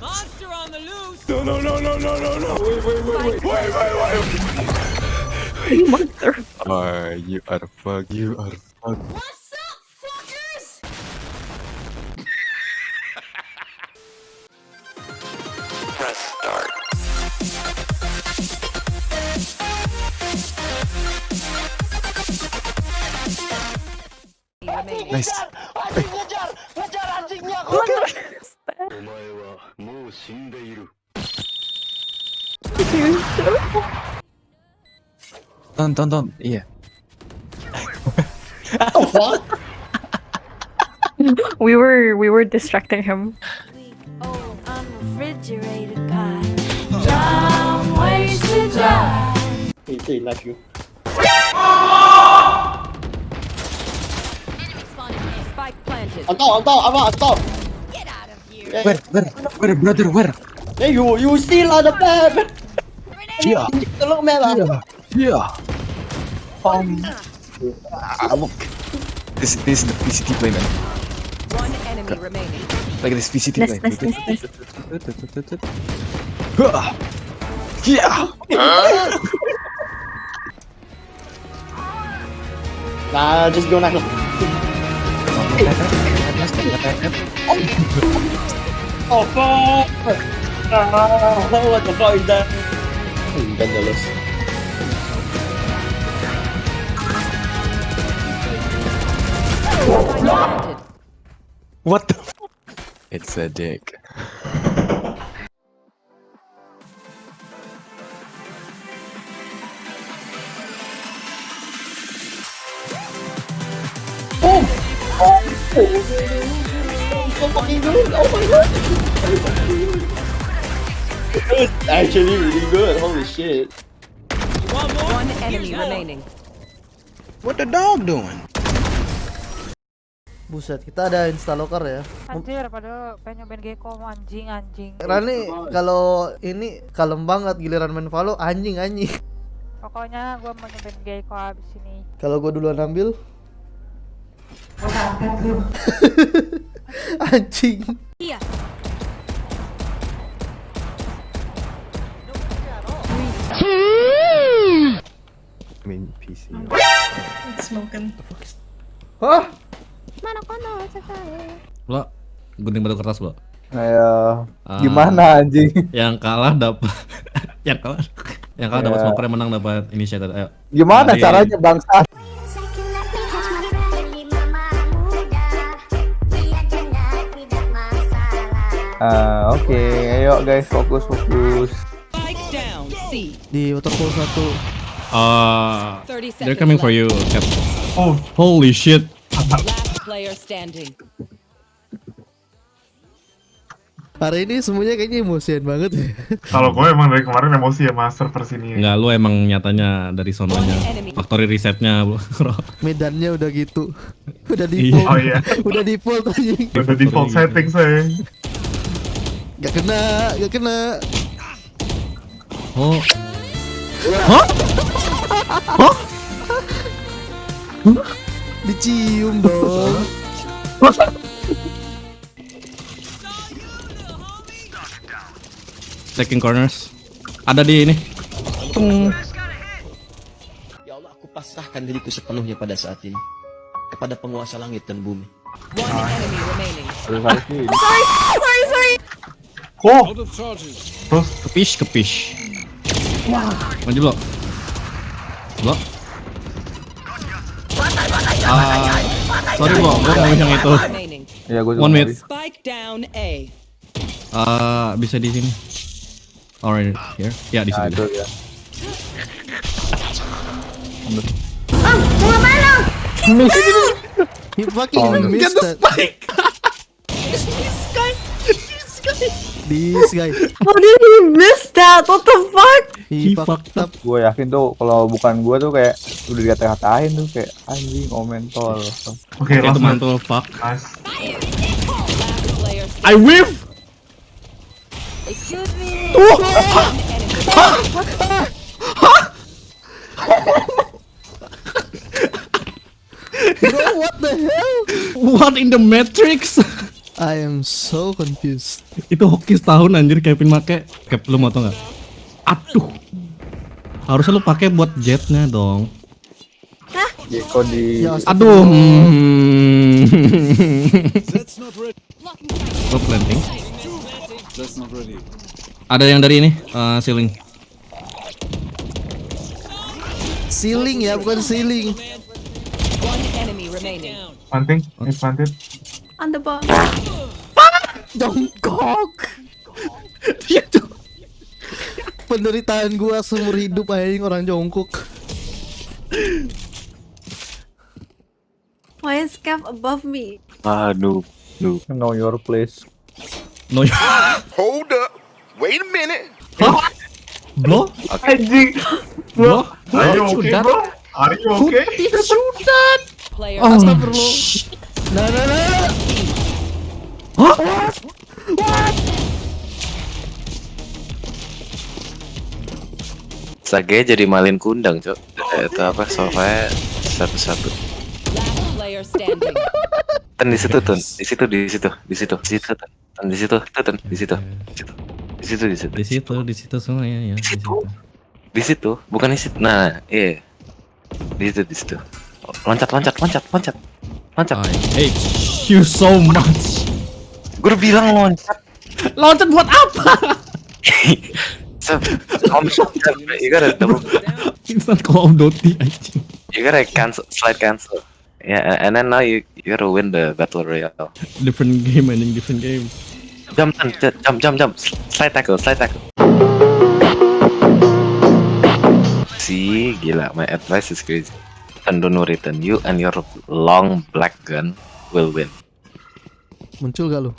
Monster on the loose. No, no, no, no, no, no, no. Wait, wait, wait, wait, wait, wait, wait. Mother. Are you are fuck you are fuck. What's up, fuckers? Press start. Nice. Dun dun dun, yeah. what? we were we were distracting him. They, they you. I'm down, I'm down, I'm down. Yeah, Where, where, where, brother, where? Hey, you, you still on the map. Yeah, Tolong map ah. yeah. Um. Ah, look. This, this is the PCT play, man. One enemy remaining. Like this PCT Nice, play. nice, nice, nice. Huh. Yeah. Nah, just go now. Oh oh fuck! Ah, what the fuck is that? Vandalus. Planted. What the? F- it's a dick. So fucking good! Oh my god! It's actually really good. Holy shit! One enemy remaining. What the dog doing? Buset, kita ada instaloker ya. Anjir, padahal pengen nyobain Gecko anjing anjing. Rani kalau ini kalem banget giliran main Valo anjing anjing. Pokoknya gua mau nyobain Gecko abis ini. Kalau gua duluan ambil anjing. Iya. Main PC. Hah? Lo gunting batu kertas lo. Ya, Ah, gimana anjing? Yang kalah dapat yang kalah yang kalah dapat smoker yang menang dapat initiator. Ayo. Gimana caranya bangsa? Ah, oke, ayo guys fokus fokus. Di waterfall satu. Uh, 30 seconds. they're coming for you, Cap. Oh, holy shit. Last player standing. Hari ini semuanya kayaknya emosian banget ya. Kalau gue emang dari kemarin emosi ya mas server sini. Enggak, lu emang nyatanya dari sononya. Factory resetnya, bro. Medannya udah gitu. Udah Iya. default. Oh iya, Udah default anjing. udah default setting saya. Gak kena, gak kena. Oh, Dicium dong. checking corners. Ada di ini. Ya Allah, aku pasrahkan diriku sepenuhnya pada saat ini kepada penguasa langit dan bumi. One enemy remaining. Harus ini. Oh, Kepish, kepish. Maju lo. Lo. Ah, sorry lo, gua mau yang itu. Ya gue One minute. Spike down A. Ah, bisa di sini. Alright, here. Ya, di Nah, sini. itu ya. He fucking Oh, missed that. This guy. How did he miss that? What the fuck? He, He fucked fucked up. Gue yakin tuh kalau bukan gue tuh kayak udah dikata-katain tuh kayak anjing omen tol. oke Oke, itu langsung. mantul, fuck. Nice. I whiff! Excuse me. One enemy. Bro, what the hell? What in the matrix? I am so confused. Itu hoki setahun anjir Kevin make. Cap lu mau tau nggak? Aduh. Harusnya lu pakai buat jetnya dong. Geko di Ya, Aduh. Hmm. Gua planting. Ada yang dari ini, eh, ceiling. Ceiling ya, bukan ceiling. Planting, is planted. On the ball. Jongkok. Dia tuh. Penderitaan gua seumur hidup anjing orang jongkok. Why is Kev above me? Aduh, duh. Know your place. No. Hold up. Wait a minute. Bro, Anjing. bro. Are you okay, bro? Are you okay? Shoot that. Player Oh, Astagfirullah. Nah, nah, nah. Sage jadi malin kundang, Cok. Itu apa? Sofanya satu-satu. Ten di situ, Tun. Di situ, di situ, di situ, di situ, Tun. Ten di situ, Tun. Situ. Di situ. Di situ, di situ. Di situ, di situ semua ya, ya. Di situ. Di situ, bukan di situ. Nah, iya. Di situ, di situ. Loncat, loncat, loncat, loncat. Loncat. I hate you so much. Gue udah bilang loncat. Loncat buat apa? So, you gotta double, Instant Call of Duty anjing. you gotta cancel, slide cancel. Yeah, and then now you you gotta win the battle royale. Different game anjing, different game. Jump, Tun. jump, jump, jump. Slide tackle, slide tackle. See, gila, my advice is crazy. And don't worry, Tun. You and your long black gun will win. Muncul gak lu?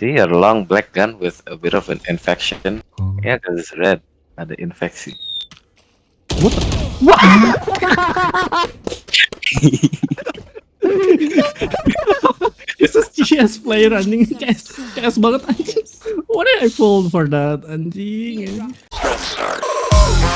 See, your long black gun with a bit of an infection. Oh. Yeah, because it's red. Ada infeksi. What the? This is CS player running CS CS banget anjing. What did I fall for that anjing? anjing.